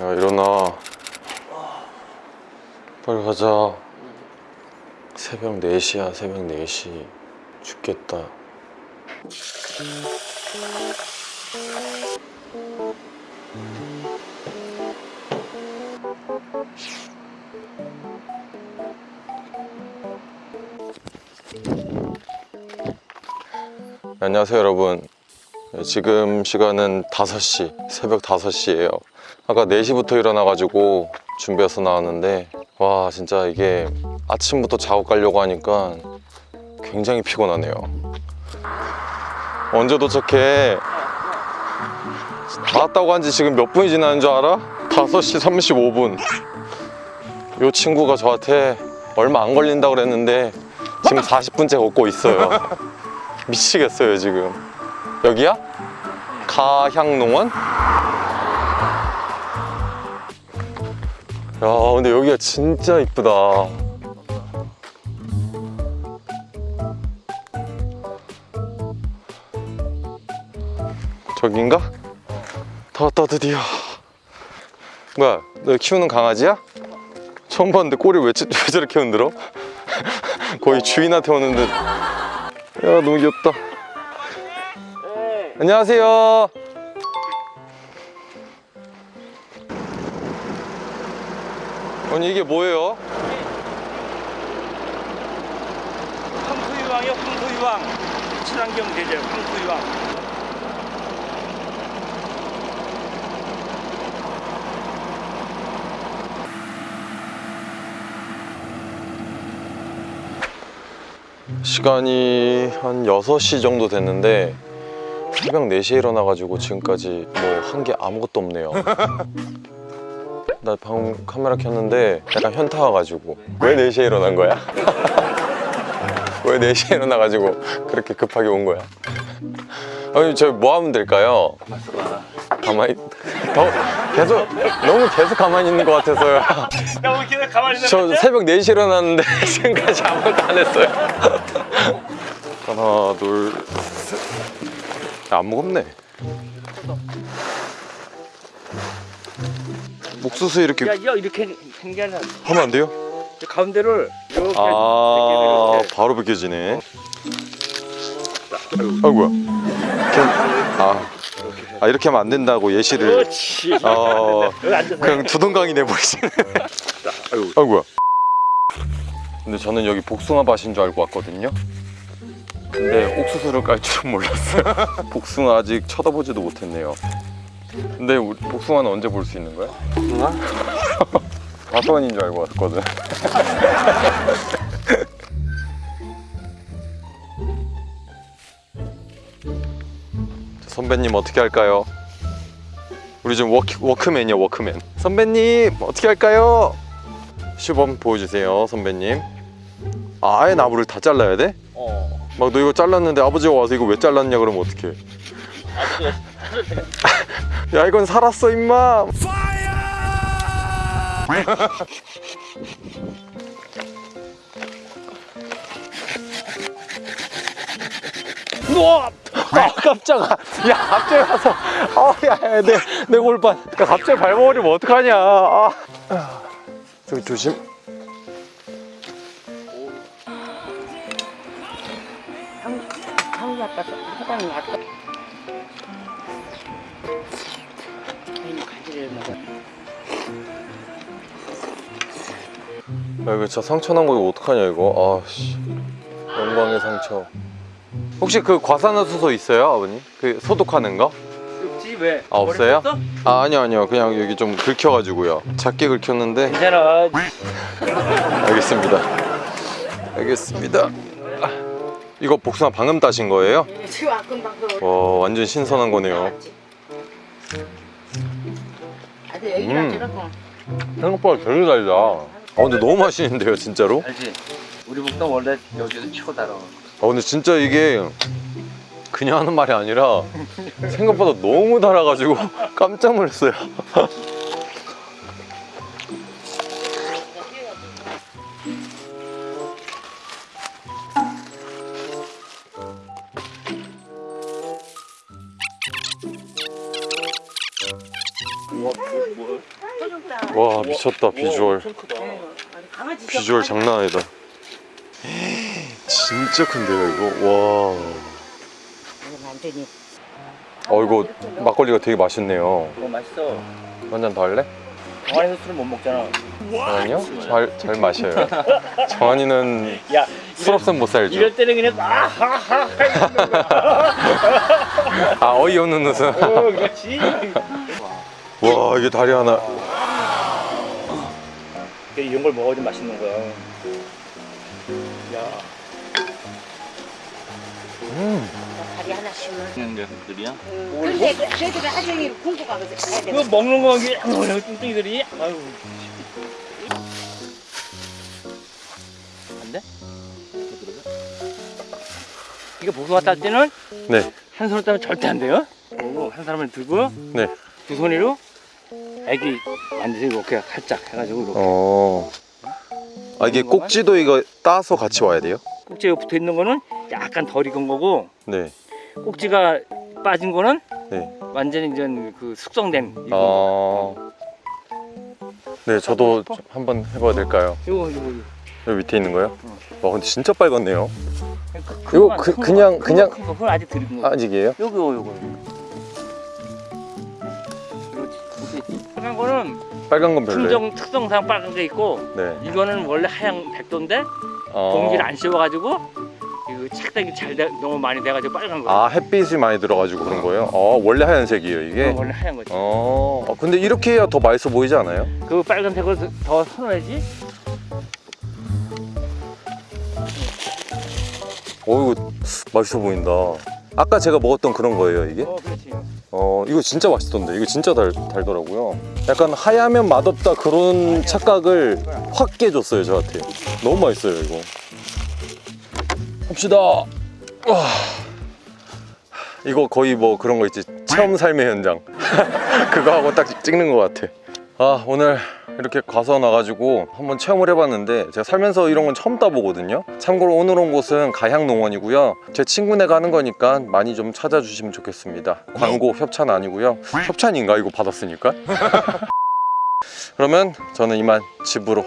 야 일어나. 빨리 가자. 새벽 4시야 새벽 4시. 죽겠다. 안녕하세요 여러분. 네, 지금 시간은 5시 새벽 5시예요 아까 4시부터 일어나가지고 준비해서 나왔는데 와 진짜 이게 아침부터 작업 가려고 하니까 굉장히 피곤하네요 언제 도착해? 나왔다고 한 지 지금 몇 분이 지나는 줄 알아? 5시 35분 이 친구가 저한테 얼마 안 걸린다고 그랬는데 지금 40분째 걷고 있어요 미치겠어요 지금 여기야? 가향농원? 야 근데 여기가 진짜 이쁘다 저긴가? 다 왔다 드디어 뭐야 너 키우는 강아지야? 처음 봤는데 꼬리 왜, 저- 왜 저렇게 흔들어? 거의 주인한테 오는 듯야 너무 귀엽다 안녕하세요 아니 이게 뭐예요? 황토유왕이요 황토유왕 친환경 제재 황토유왕 시간이 한 6시 정도 됐는데 새벽 4시에 일어나가지고 지금까지 뭐 한 게 아무것도 없네요 나 방금 카메라 켰는데 약간 현타 와가지고 왜 4시에 일어난 거야? 왜 4시에 일어나가지고 그렇게 급하게 온 거야? 아니 저 뭐 하면 될까요? 가만히 더 계속 너무 계속 가만히 있는 것 같아서요 야 우리 걔네 가만히 있는 저 새벽 4시에 일어났는데 지금까지 아무것도 안 했어요 하나 둘셋 안 무겁네 옥수수 이렇게 야, 야 이렇게 생겨는 하면 안 돼요? 가운데를 이렇게 아 이렇게, 바로 벗겨지네. 아이고야. 아, 아 이렇게 하면 안 된다고 예시를. 그렇지. 어 그냥 두동강이 내버리시네. 아이고. 아이고야. 근데 저는 여기 복숭아 밭인 줄 알고 왔거든요. 근데 옥수수를 깔 줄은 몰랐어요. 복숭아 아직 쳐다보지도 못했네요 근데 우리 복숭아는 언제 볼 수 있는 거야? 복숭아? 다소원인 줄 알고 왔거든 선배님 어떻게 할까요? 우리 지금 워크, 워크맨이야 워크맨 선배님 어떻게 할까요? 시범 보여주세요 선배님 아, 아예 나무를 다 잘라야 돼? 어막 너 이거 잘랐는데 아버지가 와서 이거 왜 잘랐냐 그러면 어떡해 야 이건 살았어 임마. 우와! 아 깜짝아. 야 갑자기 와서 어야내내 골반. 야 갑자기 밟아버리면 어떡하냐. 아. 저기 조심. 한국 아까 사장님 아 야 이거 진짜 상처 난 거 이거 어떡하냐 이거? 아씨. 영광의 상처. 혹시 그 과산화수소 있어요 아버님? 그 소독하는 거? 없지 왜? 아, 없어요? 아 아니요 아니요. 그냥 여기 좀 긁혀가지고요. 작게 긁혔는데. 괜찮아. 알겠습니다. 알겠습니다. 아, 이거 복숭아 방금 따신 거예요? 지금 안 금방 그와 완전 신선한 거네요. 아주 여기랑 음. 생각보다 되게 달다 아 근데 너무 맛있는데요 진짜로? 알지? 우리 복도 원래 치고 달아 아 근데 진짜 이게 그냥 하는 말이 아니라 생각보다 너무 달아가지고 깜짝 놀랐어요 와 미쳤다 비주얼 비주얼 장난 아니다 진짜 큰데요 이거 와 되니. 어 이거 막걸리가 되게 맛있네요 어 맛있어. 한 잔 더 할래? 정한이도 술을 못 먹잖아. 정한이요? 잘, 잘 마셔요 정한이는 야 술 없으면 못 살죠 이럴 때는 그냥 아하하. 아 어이없는 웃음 어 그렇지. 와 이게 다리 하나 이런 걸 먹어야 좀 맛있는 거야. 야. 음. 다리 하나씩만. 그냥 녀석들이야? 근데 저희들이 하정이 가야 돼. 이거 먹는 거 이게 뭐야 뚱뚱이들이? 아유. 안 돼? 이거 보수가 딸 때는 네, 한 손으로 따면 절대 안 돼요. 그리고 한 사람을 들고 네. 두 손으로 애기 만지고 이렇게 살짝 해가지고 이렇게 어. 아 이게 꼭지도 이거 따서 같이 와야 돼요? 꼭지가 붙어 있는 거는 약간 덜 익은 거고 네. 꼭지가 빠진 거는 네. 완전히 이제 그 숙성된 익은 거. 아. 네, 저도 좀 한번 해봐도 될까요? 이거 이거. 여기 밑에 있는 거요? 와 근데 진짜 빨갛네요. 그- 이거 큰 그- 거, 그냥- 그냥- 그건 아직 덜 익은 거. 아직이에요? 요거 요거. 그렇지. 빨간 거는 빨간 건 별로예요. 품종 특성상 빨간 게 있고 네. 이거는 원래 하얀 백도인데 어. 공기를 안 씌워가지고 이거 착색이 잘 돼, 너무 많이 돼가지고 빨간 거야. 아 햇빛이 많이 들어가지고 그런 거예요? 어 원래 하얀색이에요 이게? 이건 원래 하얀 거지. 어. 어, 근데 이렇게 해야 더 맛있어 보이지 않아요? 그 빨간색으로 더- 더 선호해지. 어 이거 맛있어 보인다. 아까 제가 먹었던 그런 거예요 이게? 어 그렇지. 어 이거 진짜 맛있던데 이거 진짜 달, 달더라고요. 약간 하야면 맛없다 그런 착각을 확 깨줬어요 저한테. 너무 맛있어요 이거. 합시다. 와. 이거 거의 뭐 그런 거 있지 체험 삶의 현장 그거 하고 딱 찍는 것 같아. 아 오늘 이렇게 과서 나가지고 한번 체험을 해봤는데 제가 살면서 이런 건 처음 따보거든요. 참고로 오늘 온 곳은 가향농원이고요. 제 친구네 가는 거니까 많이 좀 찾아주시면 좋겠습니다. 광고 협찬 아니고요. 협찬인가? 이거 받았으니까? 그러면 저는 이만 집으로